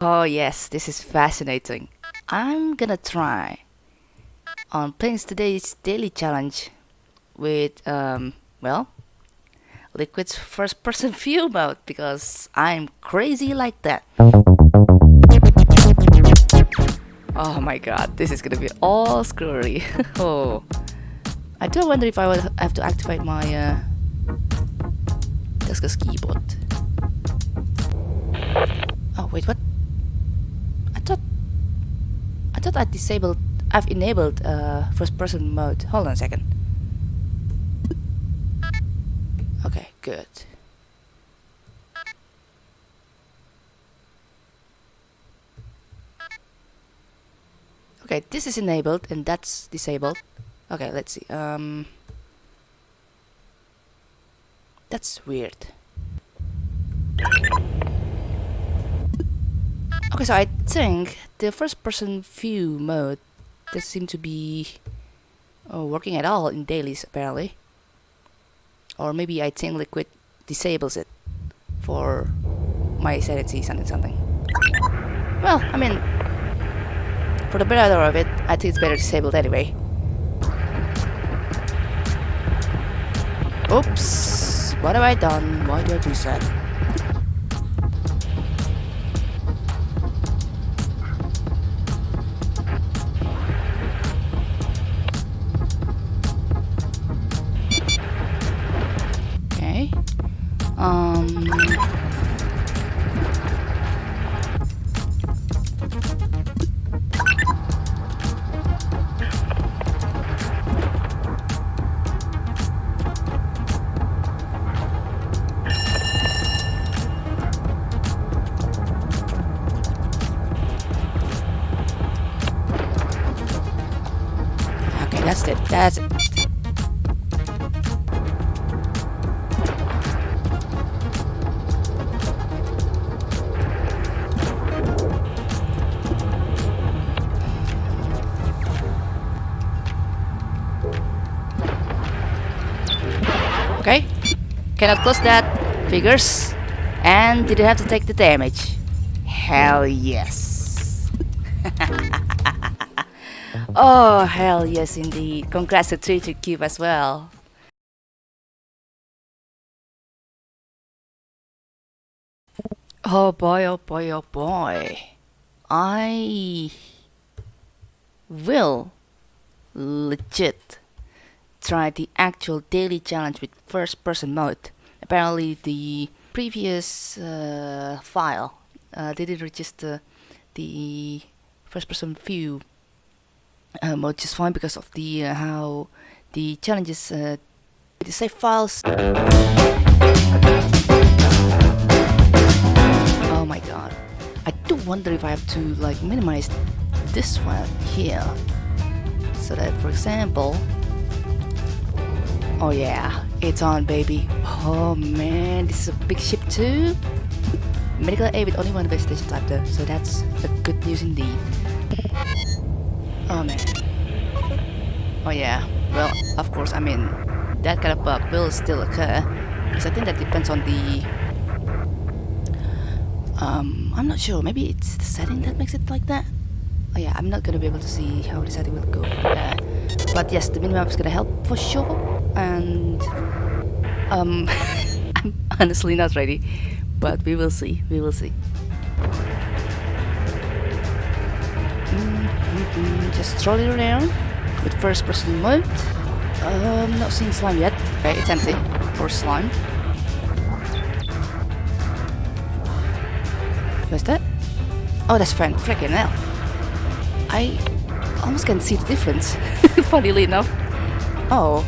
Oh yes, this is fascinating. I'm gonna try on playing today's daily challenge with, um, well, Liquid's first person view mode because I'm crazy like that. Oh my god, this is gonna be all screwy. oh. I do wonder if I will have to activate my uh, Discus keyboard. Oh wait, what? I thought I disabled I've enabled uh, first person mode. Hold on a second. Okay, good. Okay, this is enabled and that's disabled. Okay, let's see. Um, that's weird. Okay, so I think the first person view mode doesn't seem to be uh, working at all in dailies apparently. Or maybe I think Liquid disables it for my sanity something something. Well, I mean, for the better of it, I think it's better disabled anyway. Oops, what have I done? Why do I do that? Um, okay, that's it. That's it. Cannot close that. Figures. And didn't have to take the damage. Hell yes. Oh, hell yes indeed. Congrats to Treacher Cube as well. Oh boy, oh boy, oh boy. I will legit try the actual daily challenge with first person mode. Apparently the previous uh, file uh, didn't register the first person view um, which is fine because of the uh, how the challenges uh, the save files. Oh my god. I do wonder if I have to like minimize this file here. So that for example oh yeah it's on baby oh man this is a big ship too medical aid with only one type though so that's a good news indeed Oh man. Oh yeah. Well, of course, I mean, that kind of bug will still occur. Because I think that depends on the... Um, I'm not sure. Maybe it's the setting that makes it like that? Oh yeah, I'm not gonna be able to see how the setting will go from there. But yes, the minimap is gonna help for sure. And... Um, I'm honestly not ready. But we will see. We will see. just strolling around with first person mode. Um, not seeing slime yet. Okay, it's empty. Or slime. Where's that? Oh, that's fine. Freaking hell. I almost can see the difference, funnily enough. Oh.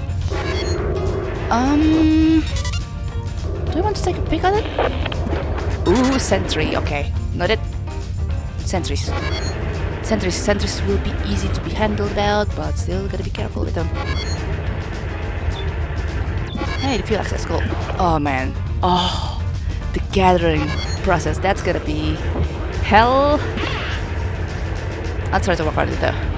Um... Do I want to take a pic at it? Ooh, sentry. Okay. Noted. Sentries. Sentries, sentries will be easy to be handled out, but still gotta be careful with them. Hey, the fuel access goal. Oh man. Oh, the gathering process. That's gonna be hell. I'll try to work on it though.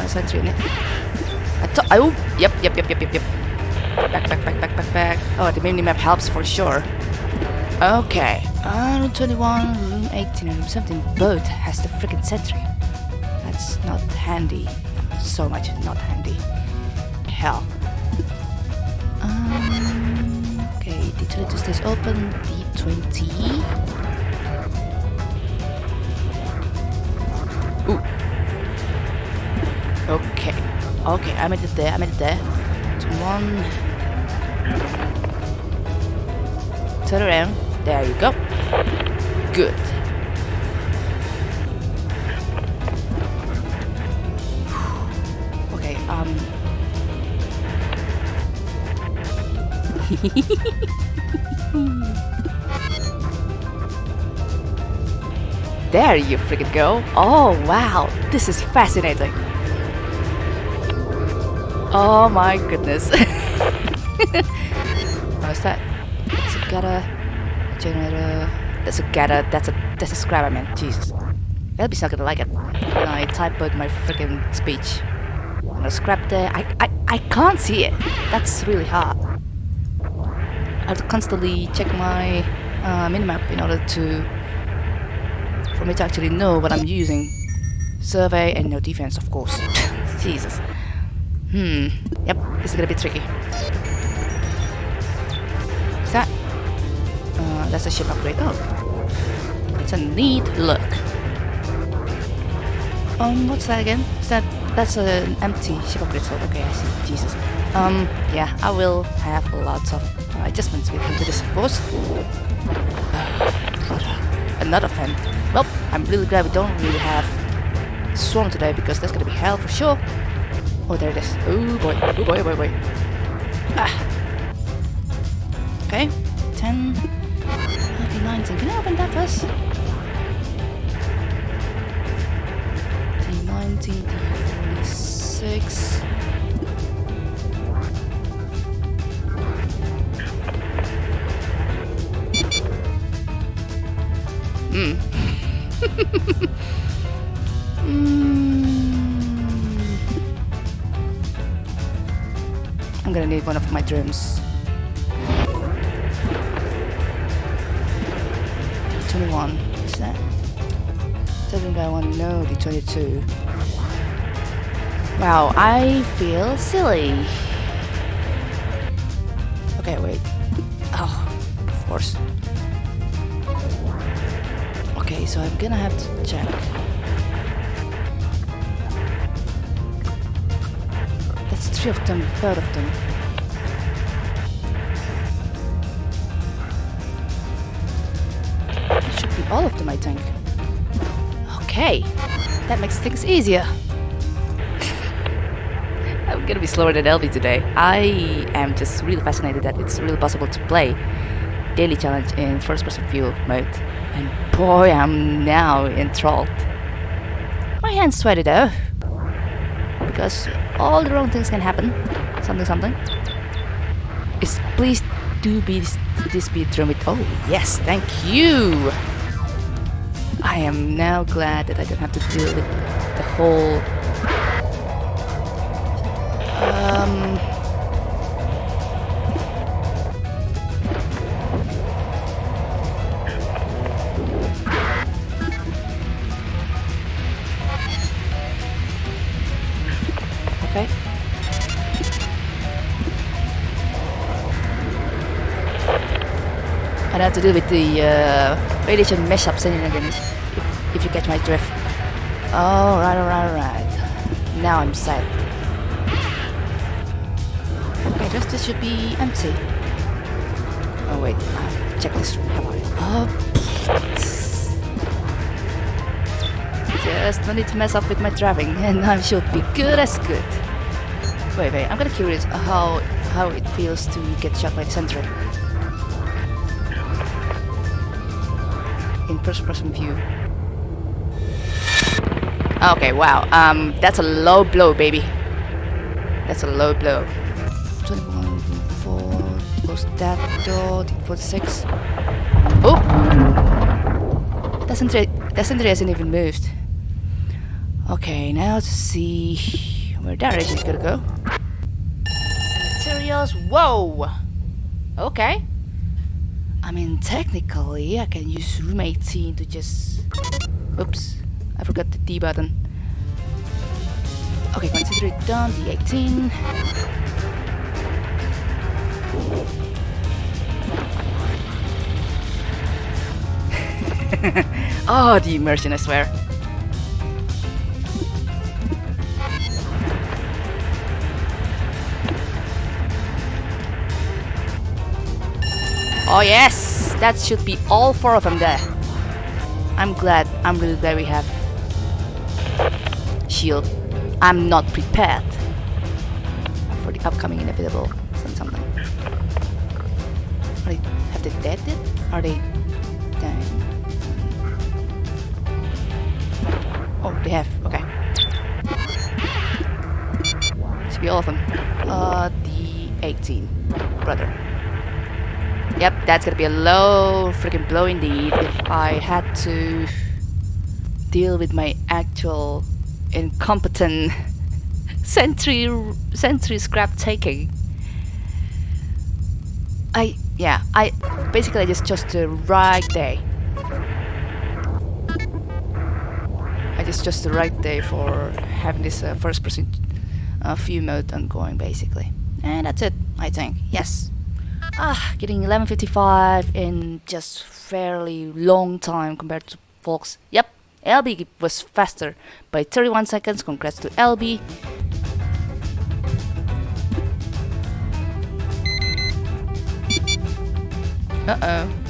In it. I thought. Oh, yep, yep, yep, yep, yep, yep. Back, back, back, back, back, back. Oh, the mini map helps for sure. Okay. Uh, room 21, room 18, and room 17 both has the freaking sentry. That's not handy. So much not handy. Hell. Um, okay, D22 stays open. D20. Okay. I made it there. I made it there. One. Turn around. There you go. Good. okay, um. there you freaking go. Oh, wow. This is fascinating. Oh my goodness. What's that? That's a gutter. Generator. That's a gutter. That's a that's a scrap I meant. Jesus. Elby's not gonna like it. When I type out my freaking speech. Gonna scrap there. I, I I can't see it. That's really hard. I have to constantly check my uh, minimap in order to for me to actually know what I'm using. Survey and no defense, of course. Jesus. Hmm. Yep, this is gonna be tricky. Is that? Uh, that's a ship upgrade. Oh. It's a neat look. Um, what's that again? Is that... That's an empty ship upgrade slot. Okay, I see. Jesus. Um, yeah, I will have lots of uh, adjustments when it comes to this, of course. Another fan. Well, I'm really glad we don't really have Swarm today because that's gonna be hell for sure. Oh, there it is. Oh boy. Oh boy, oh boy, oh boy. Ah. Okay. 10. Okay, 19. Can I open that first? D19, D46. Hmm. Hmm. I'm gonna need one of my drums. 21, is that? Doesn't that one? No, the 22. Wow, I feel silly. Okay, wait. Oh, of course. Okay, so I'm gonna have to check. Of them. It should be all of them, I think. Okay, that makes things easier. I'm gonna be slower than Elby today. I am just really fascinated that it's really possible to play daily challenge in first person view mode. And boy, I'm now enthralled. My hands sweaty though. Because all the wrong things can happen. Something, something. Is please do be this, be drum. Oh, yes, thank you. I am now glad that I don't have to deal with the whole. Um. I have to do with the uh, radiation mashups and again, if, if you catch my drift. Alright, alright, alright. Now I'm set. Okay, this, this should be empty. Oh wait, I've checked this room, have I? Oh, just no need to mess up with my driving, and I should be good as good. Wait, wait, I'm kinda curious how how it feels to get shot by the sentry. In first person view. Okay, wow. Um, that's a low blow, baby. That's a low blow. 21, 4, close that door, 46. Oh! That sentry, that hasn't even moved. Okay, now to see where that is gonna go. Materials. Whoa! Okay. I mean, technically, I can use room 18 to just... Oops, I forgot the D button. Okay, consider it done, the 18. oh, the immersion, I swear. Oh yes, that should be all four of them there. I'm glad, I'm really glad we have shield. I'm not prepared for the upcoming inevitable something. Are they, have they dead yet? Are they dying? Oh, they have, okay. Should be all of them. Uh, the 18, brother. Yep, that's gonna be a low freaking blow indeed if I had to deal with my actual incompetent sentry sentry scrap taking. I yeah, I basically just chose the right day. I just chose the right day for having this uh, first person uh, view mode ongoing basically. And that's it, I think. Yes. Ah, getting 11.55 in just fairly long time compared to folks. Yep, LB was faster by 31 seconds. Congrats to LB. Uh-oh.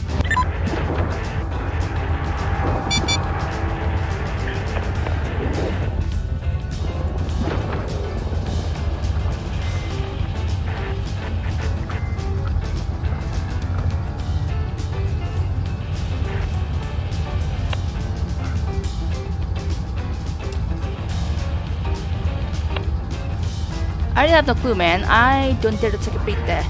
I really have no clue, man. I don't dare to take a peek there.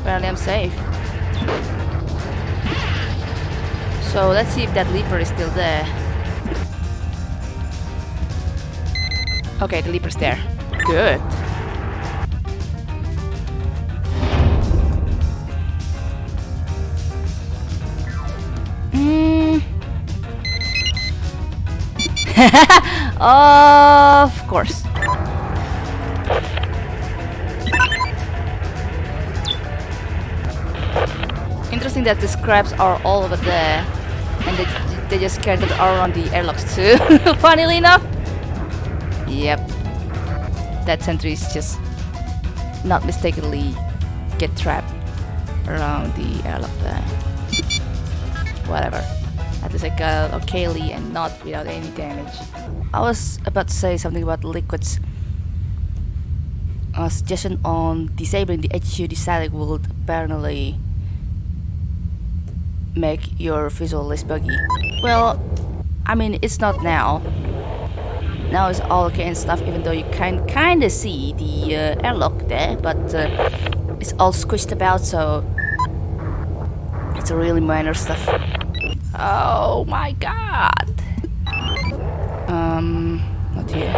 Apparently I'm safe. So let's see if that leaper is still there. Okay, the leaper's there. Good. of course. Interesting that the scraps are all over there. And they, they just scattered around the airlocks too. Funnily enough. Yep. That sentry is just not mistakenly get trapped around the airlock there. Whatever. At least I got and not without any damage. I was about to say something about liquids. A suggestion on disabling the HUD static would apparently make your visual less buggy. Well, I mean, it's not now. Now it's all okay and stuff, even though you can kind of see the uh, airlock there, but uh, it's all squished about, so it's a really minor stuff. Oh my god! Um, not here.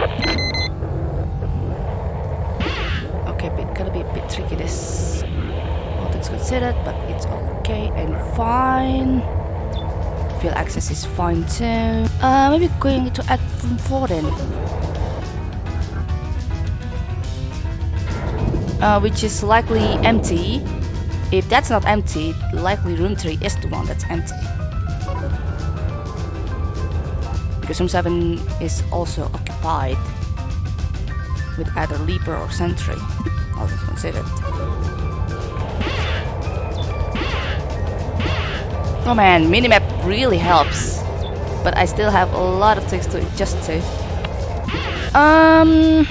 Okay, but gotta be a bit tricky this. All things considered, but it's okay and fine. Field access is fine too. Uh, maybe going to add room 4 then. Uh, which is likely empty. If that's not empty, likely room 3 is the one that's empty. Room 7 is also occupied with either Leaper or Sentry, all things considered. Oh man, minimap really helps. But I still have a lot of things to adjust to. Um...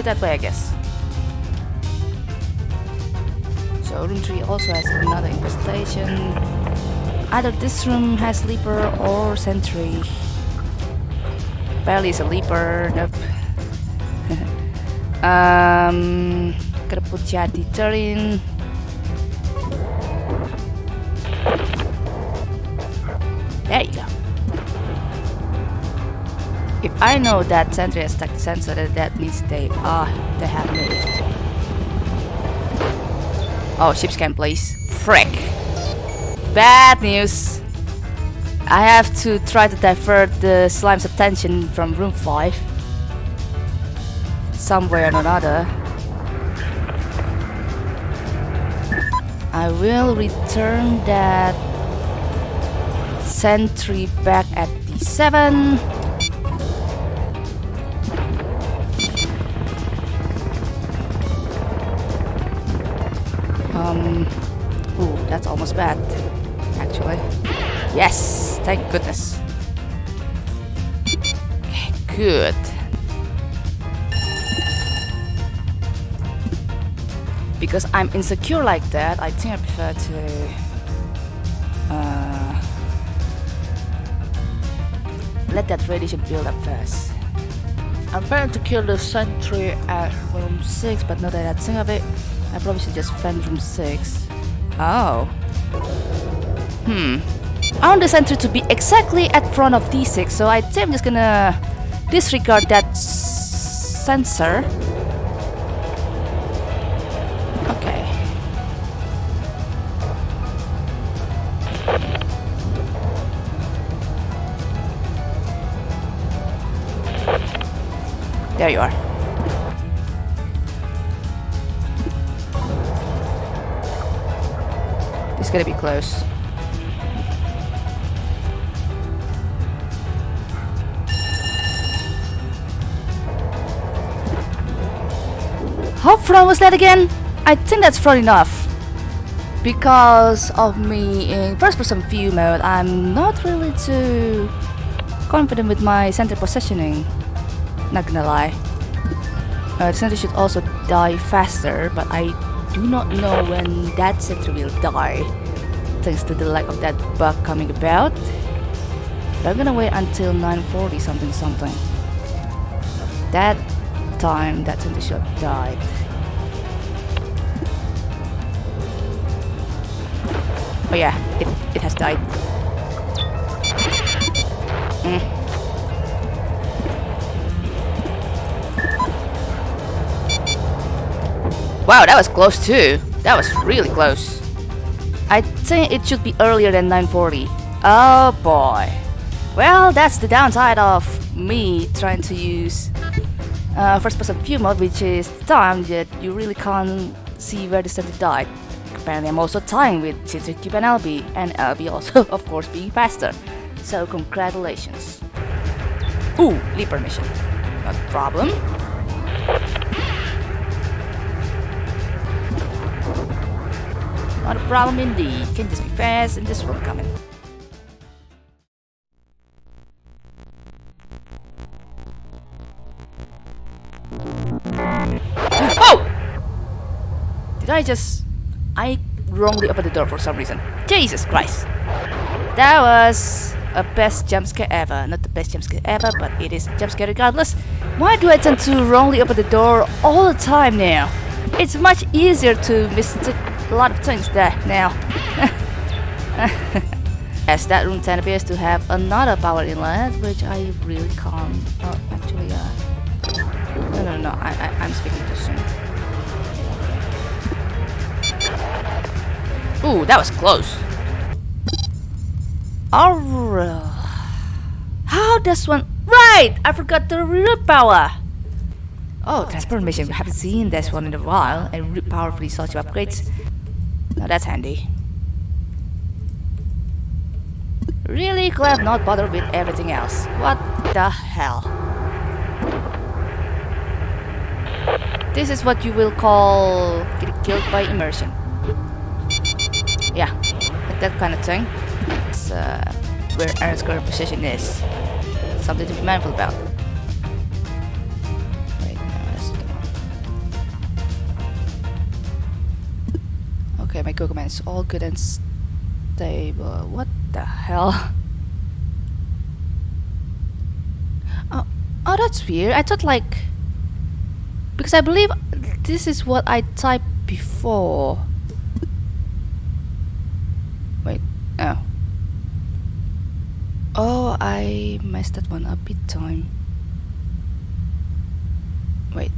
it that way, I guess. So room 3 also has another infestation. Either this room has sleeper or sentry. Barely is a leaper, nope. um, gotta put Jad in. I know that sentry has stuck the sensor, that, that means they are they have moved. Oh, ship scan please. Frick. Bad news. I have to try to divert the slime's attention from room 5. Somewhere or another. I will return that sentry back at D7. Almost bad, actually. Yes, thank goodness. Okay, good. Because I'm insecure like that, I think I prefer to... Uh, let that radiation build up first. I'm planning to kill the sentry at room 6, but now that I think of it, I probably should just fend room 6. Oh. Hmm. I want the sentry to be exactly at front of D6, so I think I'm just gonna disregard that sensor. Okay. There you are. It's gonna be close. How front was that again? I think that's front enough. Because of me in first person view mode, I'm not really too confident with my sentry positioning. Not gonna lie. Uh, the sentry should also die faster, but I do not know when that sentry will die. Thanks to the lack of that bug coming about. But I'm gonna wait until 940 something something. That time that should have died. Oh yeah, it, it has died. Mm. Wow, that was close too. That was really close. I think it should be earlier than 940. Oh boy. Well, that's the downside of me trying to use uh, first person view mode, which is time that you really can't see where the sentry died. Apparently I'm also tying with Cube and LB, and LB also, of course, being faster. So congratulations. Ooh, leaper mission. Not a problem. Not a problem indeed. Can just be fast and this one coming. Oh! Did I just... I wrongly opened the door for some reason. Jesus Christ! That was a best jump scare ever. Not the best jump scare ever, but it is a jump scare regardless. Why do I tend to wrongly open the door all the time now? It's much easier to mistake lot there now. As that room 10 appears to have another power inlet, which I really can't. Oh, actually, uh. No, no, no, I, I, I'm speaking too soon. Ooh, that was close. Alright. How does one. Right! I forgot the root power! Oh, transformation. We haven't seen this one in a while, and root power for these sorts of upgrades. Now that's handy. Really glad not bothered with everything else. What the hell? This is what you will call get killed by immersion. Yeah, like that kind of thing. Uh, where Aaron's current position is. Something to be mindful about. Go commands all good and stable. What the hell? Oh, oh, that's weird. I thought like because I believe this is what I typed before. Wait, oh. Oh, I messed that one up big time. Wait.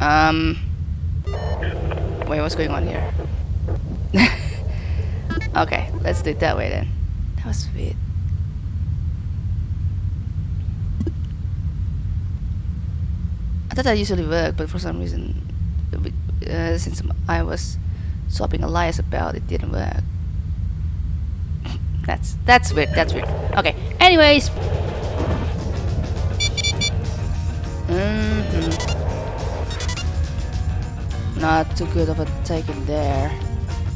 Um. Wait, what's going on here? okay, let's do it that way then. That was weird. I thought that usually worked, but for some reason, uh, since I was swapping alliance about, it didn't work. that's that's weird. That's weird. Okay. Anyways. Not too good of a take in there.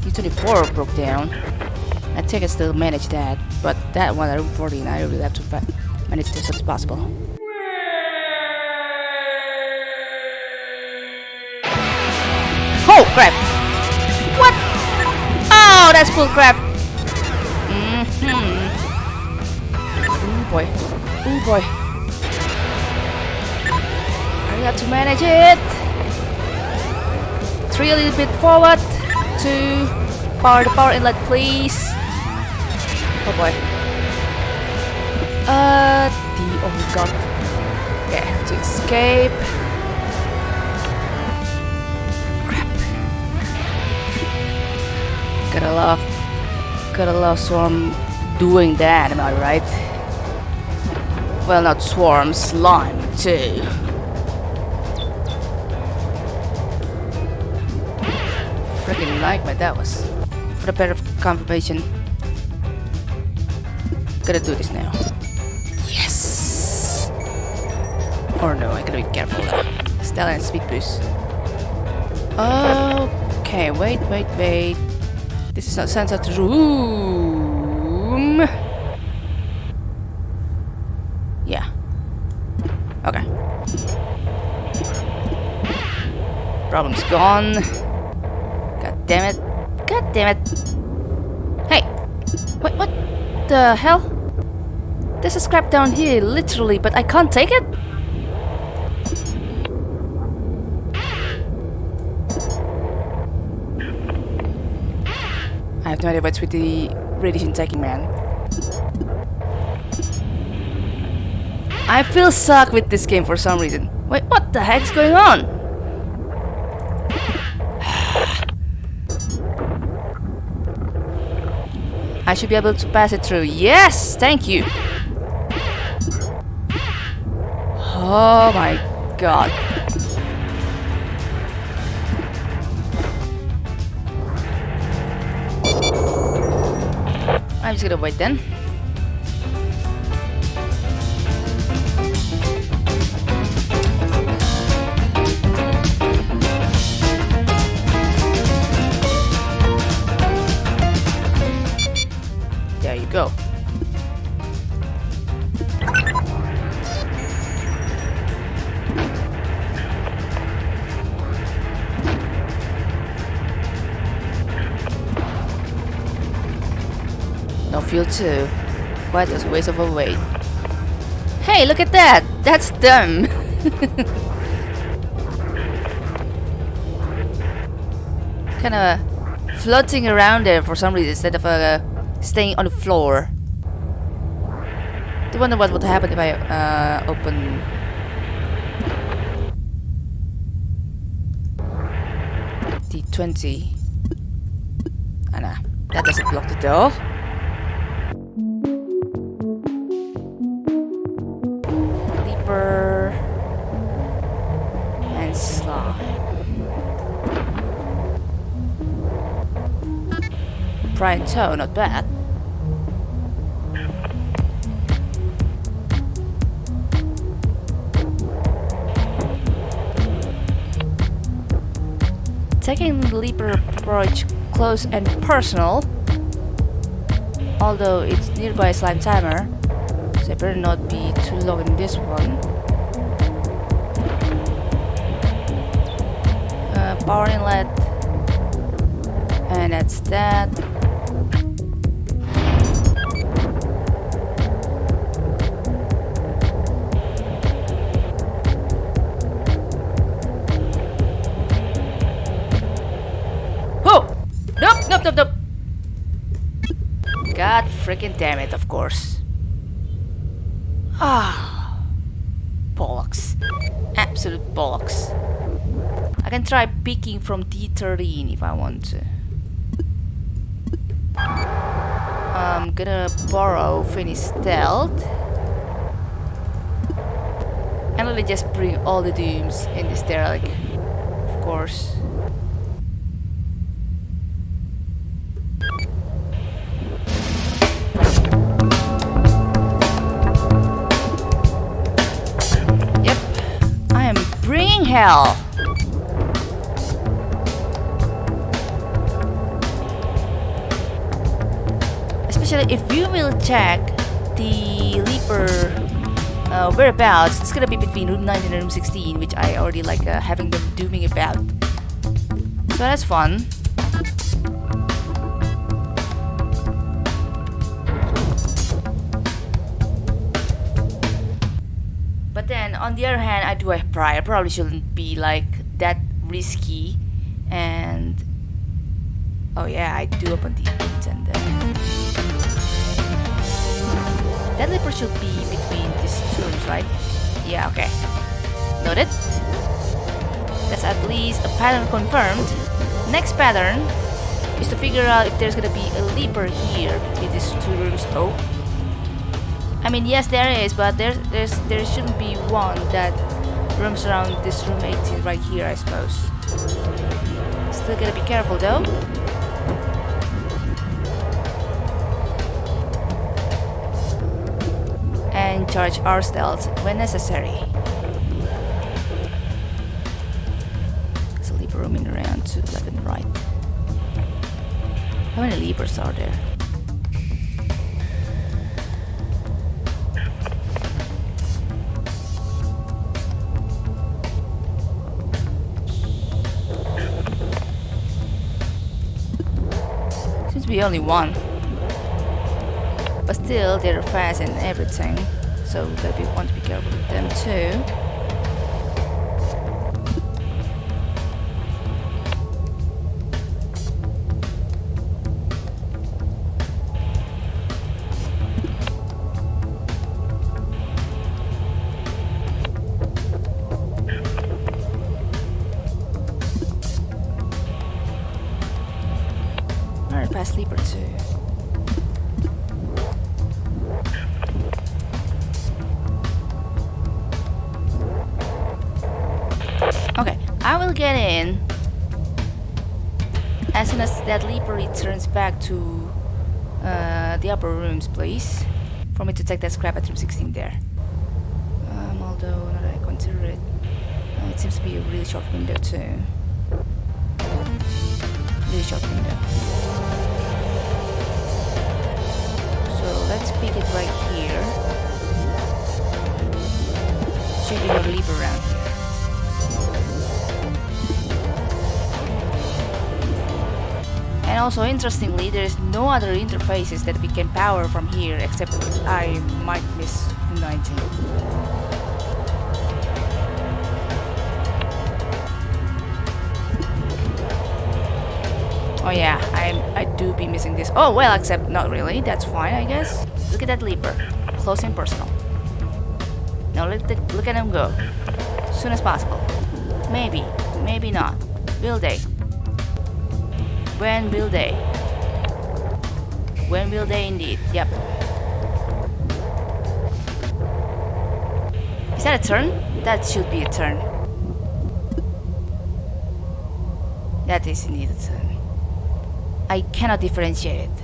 D24 broke down. I think I still manage that, but that one at room 14, I really have to manage this as possible. Oh crap! What? Oh, that's bull crap! Mm hmm Oh boy. Oh boy. I got to manage it. A little bit forward. to Power the power inlet, please. Oh boy. Uh, the oh god. Okay, I have to escape. Crap. Gotta love, gotta love Swarm doing that, am I right? Well, not Swarm, Slime too. Freaking nightmare that was. For the better of confirmation. Gotta do this now. Yes! Or no, I gotta be careful now. Stella and speed boost. Okay, wait, wait, wait. This is a sunset room. Yeah. Okay. Problem's gone. Damn it. God damn it. Hey. Wait, what the hell? There's a scrap down here, literally, but I can't take it? I have no idea what's with the radiation taking man. I feel suck with this game for some reason. Wait, what the heck's going on? I should be able to pass it through. Yes! Thank you! Oh my god. I'm just gonna wait then. Too. Quite a waste of a weight. Hey, look at that! That's dumb! Kinda floating around there for some reason instead of uh, staying on the floor. I wonder what would happen if I uh, open... D20. Ah, nah. That doesn't block the door. Prime toe, not bad. Taking the leaper approach close and personal, although it's nearby slime timer, so I better not be too long in this one. Uh, power inlet, and that's that. Damn it, of course. Ah. Bollocks. Absolute bollocks. I can try picking from D13 if I want to. I'm gonna borrow Finny Stealth. And let me just bring all the dooms in this derelict. Of course. Especially if you will check the Leaper uh, whereabouts, it's gonna be between room 19 and room 16, which I already like uh, having them dooming about. So that's fun. On the other hand, I do have pride. I probably shouldn't be like that risky. And oh yeah, I do open the then that leper should be between these two rooms, right? Yeah, okay. Noted. That's at least a pattern confirmed. Next pattern is to figure out if there's gonna be a leaper here between these two rooms. Oh. I mean, yes, there is, but there's there's there shouldn't be one that roams around this room 18 right here, I suppose. Still gotta be careful though. And charge our stealth when necessary. There's a leaper roaming around to left and right. How many leapers are there? Be only one. But still, they're fast and everything. So that we want to be careful with them too. To uh, the upper rooms, please. For me to take that scrap at room 16 there. Um, although, now that I consider it, uh, it seems to be a really short window too. Really short window. So let's pick it right here. Should be no leap around here. And also interestingly, there is no other interfaces that we can power from here except I might miss 19. Oh yeah, I I do be missing this. Oh well, except not really. That's fine, I guess. Look at that leaper, close and personal. Now let the, look at him go, soon as possible. Maybe, maybe not. Will they? When will they? When will they indeed? Yep. Is that a turn? That should be a turn. That is indeed a turn. I cannot differentiate it.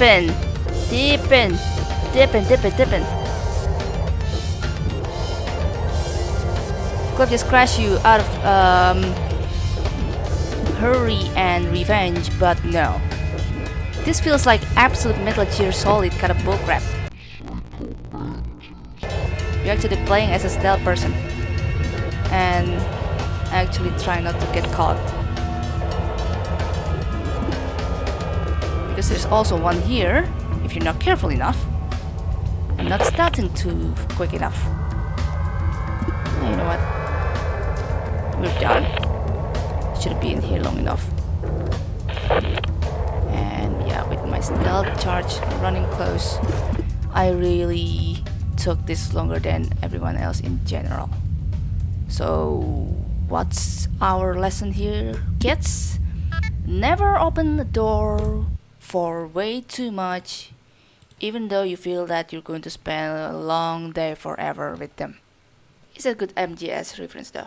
Dipping. Dipping. Dipping, dipping, dipping. Could just crash you out of um, hurry and revenge, but no. This feels like absolute Metal Gear Solid kind of bullcrap. You're actually playing as a stealth person and actually try not to get caught. Because there's also one here, if you're not careful enough. I'm not starting too quick enough. You know what? We're done. Shouldn't be in here long enough. And yeah, with my stealth charge running close, I really took this longer than everyone else in general. So, what's our lesson here, kids? Never open the door for way too much, even though you feel that you're going to spend a long day forever with them. It's a good MGS reference though.